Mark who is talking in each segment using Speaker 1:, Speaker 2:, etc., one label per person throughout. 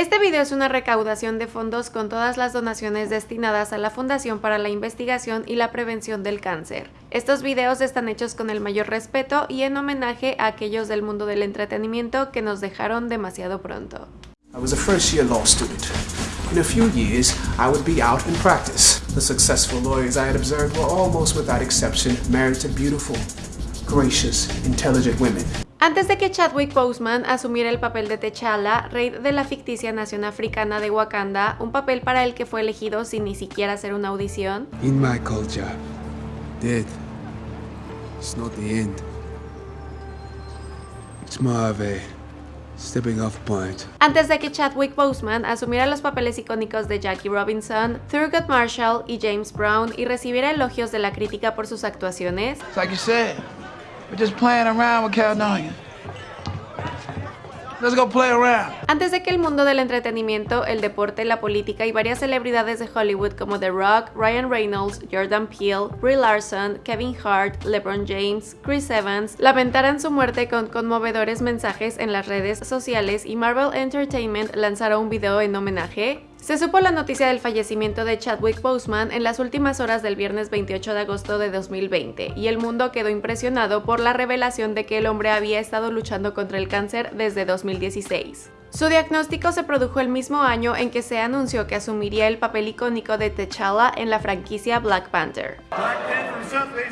Speaker 1: Este video es una recaudación de fondos con todas las donaciones destinadas a la Fundación para la Investigación y la Prevención del Cáncer. Estos videos están hechos con el mayor respeto y en homenaje a aquellos del mundo del entretenimiento que nos dejaron demasiado pronto.
Speaker 2: I was a first year law student. In a few years, I would be out in practice. The successful lawyers I had observed were almost without exception married to beautiful, gracious, intelligent women.
Speaker 1: Antes de que Chadwick Boseman asumiera el papel de T'Challa, rey de la ficticia nación africana de Wakanda, un papel para el que fue elegido sin ni siquiera hacer una audición,
Speaker 3: In my culture, death is not the end. It's more of a stepping off point.
Speaker 1: antes de que Chadwick Boseman asumiera los papeles icónicos de Jackie Robinson, Thurgood Marshall y James Brown y recibiera elogios de la crítica por sus actuaciones,
Speaker 4: like you said, we're just playing around with Caledonia. Let's go play around.
Speaker 1: Antes de que el mundo del entretenimiento, el deporte, la política y varias celebridades de Hollywood como The Rock, Ryan Reynolds, Jordan Peele, Brie Larson, Kevin Hart, LeBron James, Chris Evans lamentaran su muerte con conmovedores mensajes en las redes sociales y Marvel Entertainment lanzara un video en homenaje, se supo la noticia del fallecimiento de Chadwick Boseman en las últimas horas del viernes 28 de agosto de 2020 y el mundo quedó impresionado por la revelación de que el hombre había estado luchando contra el cáncer desde 2016. Su diagnóstico se produjo el mismo año en que se anunció que asumiría el papel icónico de T'Challa en la franquicia Black Panther.
Speaker 5: Black Panther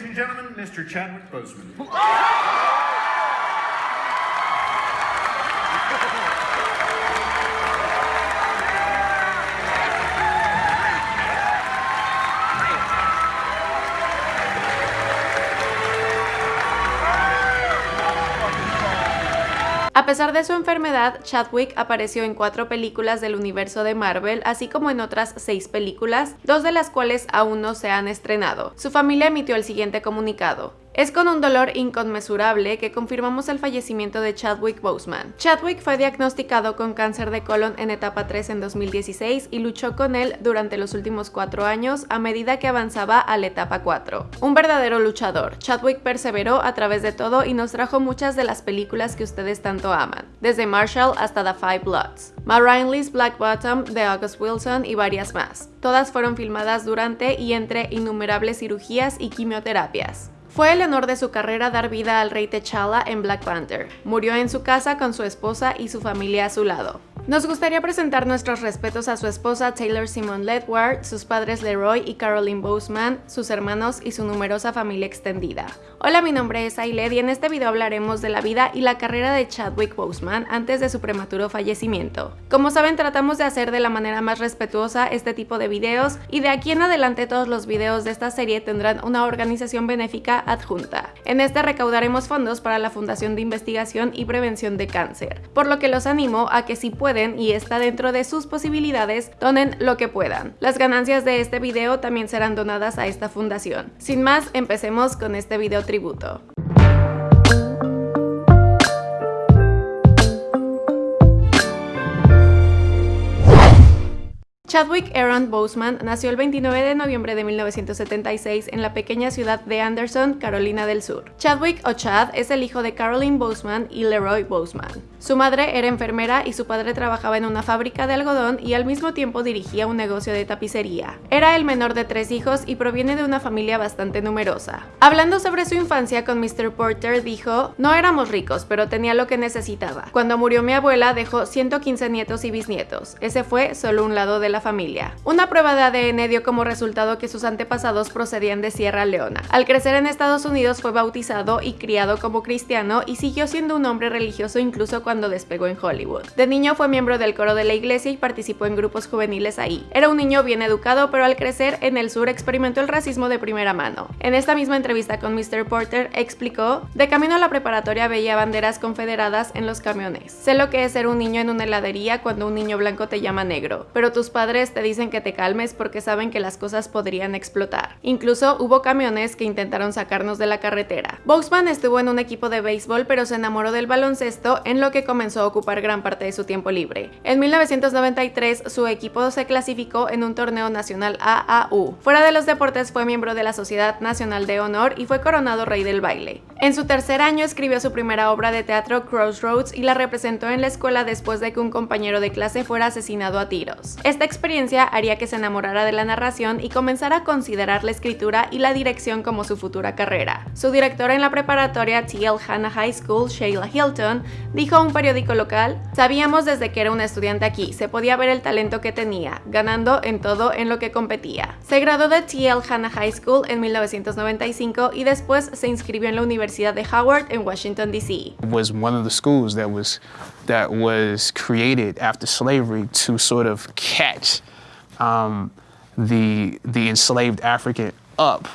Speaker 1: A pesar de su enfermedad, Chadwick apareció en cuatro películas del universo de Marvel, así como en otras seis películas, dos de las cuales aún no se han estrenado. Su familia emitió el siguiente comunicado. Es con un dolor inconmensurable que confirmamos el fallecimiento de Chadwick Boseman. Chadwick fue diagnosticado con cáncer de colon en etapa 3 en 2016 y luchó con él durante los últimos cuatro años a medida que avanzaba a la etapa 4. Un verdadero luchador, Chadwick perseveró a través de todo y nos trajo muchas de las películas que ustedes tanto aman, desde Marshall hasta The Five Bloods, Ma Rainey's Black Bottom, The August Wilson y varias más. Todas fueron filmadas durante y entre innumerables cirugías y quimioterapias. Fue el honor de su carrera dar vida al rey T'Challa en Black Panther. Murió en su casa con su esposa y su familia a su lado. Nos gustaría presentar nuestros respetos a su esposa Taylor Simon Ledward, sus padres Leroy y Caroline Boseman, sus hermanos y su numerosa familia extendida. Hola, mi nombre es Ailed y en este video hablaremos de la vida y la carrera de Chadwick Boseman antes de su prematuro fallecimiento. Como saben, tratamos de hacer de la manera más respetuosa este tipo de videos y de aquí en adelante todos los videos de esta serie tendrán una organización benéfica adjunta. En este recaudaremos fondos para la Fundación de Investigación y Prevención de Cáncer, por lo que los animo a que si pueden y está dentro de sus posibilidades, donen lo que puedan. Las ganancias de este video también serán donadas a esta fundación. Sin más, empecemos con este video tributo. Chadwick Aaron Boseman nació el 29 de noviembre de 1976 en la pequeña ciudad de Anderson, Carolina del Sur. Chadwick o Chad es el hijo de Caroline Boseman y Leroy Boseman. Su madre era enfermera y su padre trabajaba en una fábrica de algodón y al mismo tiempo dirigía un negocio de tapicería. Era el menor de tres hijos y proviene de una familia bastante numerosa. Hablando sobre su infancia con Mr. Porter dijo, no éramos ricos, pero tenía lo que necesitaba. Cuando murió mi abuela dejó 115 nietos y bisnietos. Ese fue solo un lado de la familia. Una prueba de ADN dio como resultado que sus antepasados procedían de Sierra Leona. Al crecer en Estados Unidos fue bautizado y criado como cristiano y siguió siendo un hombre religioso incluso cuando despegó en Hollywood. De niño fue miembro del coro de la iglesia y participó en grupos juveniles ahí. Era un niño bien educado, pero al crecer en el sur experimentó el racismo de primera mano. En esta misma entrevista con Mr. Porter explicó, de camino a la preparatoria veía banderas confederadas en los camiones. Sé lo que es ser un niño en una heladería cuando un niño blanco te llama negro, pero tus padres padres te dicen que te calmes porque saben que las cosas podrían explotar. Incluso hubo camiones que intentaron sacarnos de la carretera. Boxman estuvo en un equipo de béisbol pero se enamoró del baloncesto en lo que comenzó a ocupar gran parte de su tiempo libre. En 1993 su equipo se clasificó en un torneo nacional AAU. Fuera de los deportes fue miembro de la Sociedad Nacional de Honor y fue coronado rey del baile. En su tercer año escribió su primera obra de teatro Crossroads y la representó en la escuela después de que un compañero de clase fuera asesinado a tiros. Esta experiencia haría que se enamorara de la narración y comenzara a considerar la escritura y la dirección como su futura carrera. Su directora en la preparatoria T.L. Hanna High School, Sheila Hilton, dijo a un periódico local, sabíamos desde que era un estudiante aquí, se podía ver el talento que tenía, ganando en todo en lo que competía. Se graduó de T.L. Hanna High School en 1995 y después se inscribió en la Universidad de Howard en Washington, D.C.
Speaker 6: that was created after slavery to sort of catch um, the the enslaved African up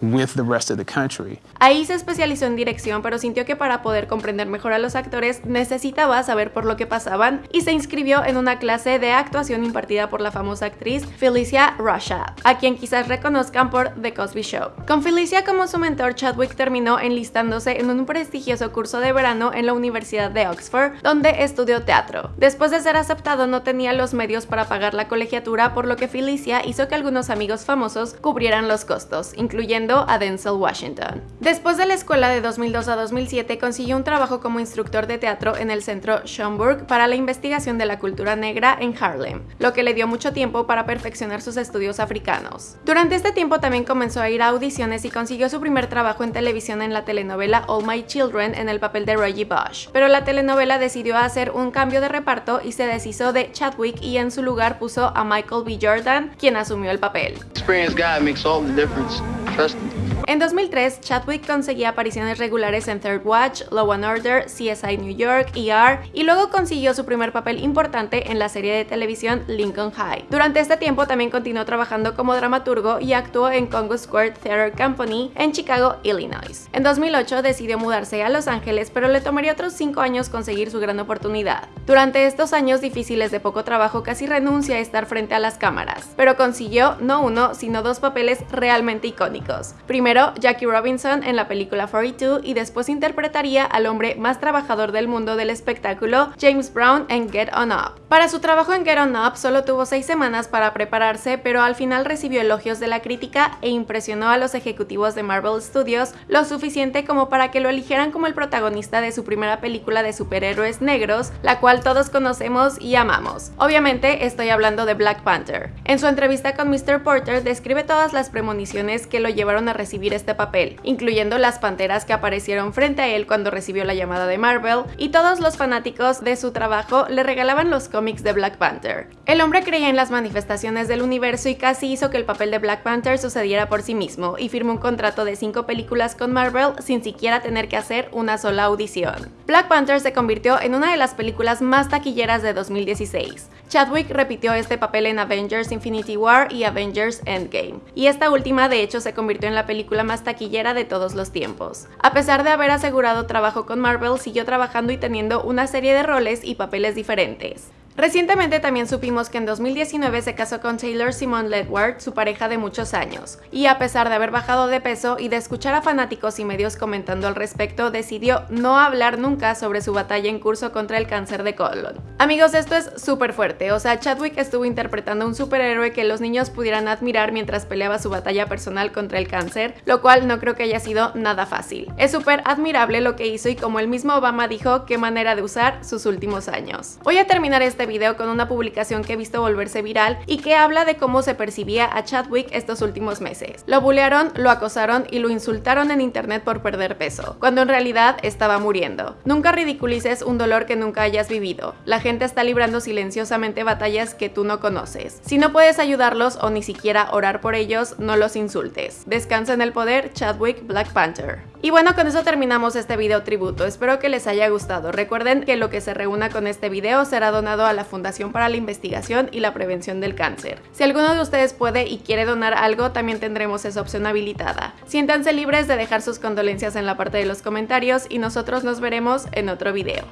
Speaker 6: with the rest of the country.
Speaker 1: Ahí se especializó en dirección, pero sintió que para poder comprender mejor a los actores necesitaba saber por lo que pasaban y se inscribió en una clase de actuación impartida por la famosa actriz Felicia Rashad, a quien quizás reconozcan por The Cosby Show. Con Felicia como su mentor, Chadwick terminó enlistándose en un prestigioso curso de verano en la Universidad de Oxford, donde estudió teatro. Después de ser aceptado no tenía los medios para pagar la colegiatura, por lo que Felicia hizo que algunos amigos famosos cubrieran los costos, incluyendo a Denzel Washington. Después de la escuela de 2002 a 2007 consiguió un trabajo como instructor de teatro en el centro Schomburg para la investigación de la cultura negra en Harlem, lo que le dio mucho tiempo para perfeccionar sus estudios africanos. Durante este tiempo también comenzó a ir a audiciones y consiguió su primer trabajo en televisión en la telenovela All My Children en el papel de Reggie Bush, pero la telenovela decidió hacer un cambio de reparto y se deshizo de Chadwick y en su lugar puso a Michael B. Jordan, quien asumió el papel.
Speaker 4: Experienced guy makes all the difference. first
Speaker 1: En 2003, Chadwick conseguía apariciones regulares en Third Watch, Law and Order, CSI New York, ER y luego consiguió su primer papel importante en la serie de televisión Lincoln High. Durante este tiempo también continuó trabajando como dramaturgo y actuó en Congo Square Theater Company en Chicago, Illinois. En 2008 decidió mudarse a Los Ángeles, pero le tomaría otros 5 años conseguir su gran oportunidad. Durante estos años difíciles de poco trabajo casi renuncia a estar frente a las cámaras, pero consiguió no uno, sino dos papeles realmente icónicos. Primero Jackie Robinson en la película 42 y después interpretaría al hombre más trabajador del mundo del espectáculo, James Brown en Get On Up. Para su trabajo en Get On Up solo tuvo seis semanas para prepararse, pero al final recibió elogios de la crítica e impresionó a los ejecutivos de Marvel Studios lo suficiente como para que lo eligieran como el protagonista de su primera película de superhéroes negros, la cual todos conocemos y amamos. Obviamente estoy hablando de Black Panther. En su entrevista con Mr. Porter describe todas las premoniciones que lo llevaron a recibir este papel, incluyendo las panteras que aparecieron frente a él cuando recibió la llamada de Marvel, y todos los fanáticos de su trabajo le regalaban los cómics de Black Panther. El hombre creía en las manifestaciones del universo y casi hizo que el papel de Black Panther sucediera por sí mismo, y firmó un contrato de cinco películas con Marvel sin siquiera tener que hacer una sola audición. Black Panther se convirtió en una de las películas más taquilleras de 2016. Chadwick repitió este papel en Avengers Infinity War y Avengers Endgame, y esta última de hecho se convirtió en la película más taquillera de todos los tiempos. A pesar de haber asegurado trabajo con Marvel, siguió trabajando y teniendo una serie de roles y papeles diferentes. Recientemente también supimos que en 2019 se casó con Taylor Simon Ledward, su pareja de muchos años, y a pesar de haber bajado de peso y de escuchar a fanáticos y medios comentando al respecto, decidió no hablar nunca sobre su batalla en curso contra el cáncer de colon. Amigos, esto es súper fuerte, o sea, Chadwick estuvo interpretando a un superhéroe que los niños pudieran admirar mientras peleaba su batalla personal contra el cáncer, lo cual no creo que haya sido nada fácil. Es súper admirable lo que hizo y como el mismo Obama dijo, qué manera de usar sus últimos años. Voy a terminar este video con una publicación que he visto volverse viral y que habla de cómo se percibía a Chadwick estos últimos meses. Lo bulearon, lo acosaron y lo insultaron en internet por perder peso, cuando en realidad estaba muriendo. Nunca ridiculices un dolor que nunca hayas vivido. La gente está librando silenciosamente batallas que tú no conoces. Si no puedes ayudarlos o ni siquiera orar por ellos, no los insultes. Descansa en el poder, Chadwick Black Panther. Y bueno, con eso terminamos este video tributo. Espero que les haya gustado. Recuerden que lo que se reúna con este video será donado a la Fundación para la Investigación y la Prevención del Cáncer. Si alguno de ustedes puede y quiere donar algo, también tendremos esa opción habilitada. Siéntanse libres de dejar sus condolencias en la parte de los comentarios y nosotros nos veremos en otro video.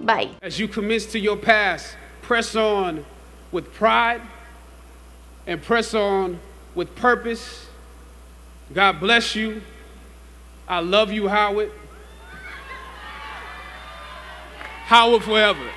Speaker 1: Bye.
Speaker 7: As you commence to your past, press on with pride and press on with purpose. God bless you. I love you, Howard. Howard forever.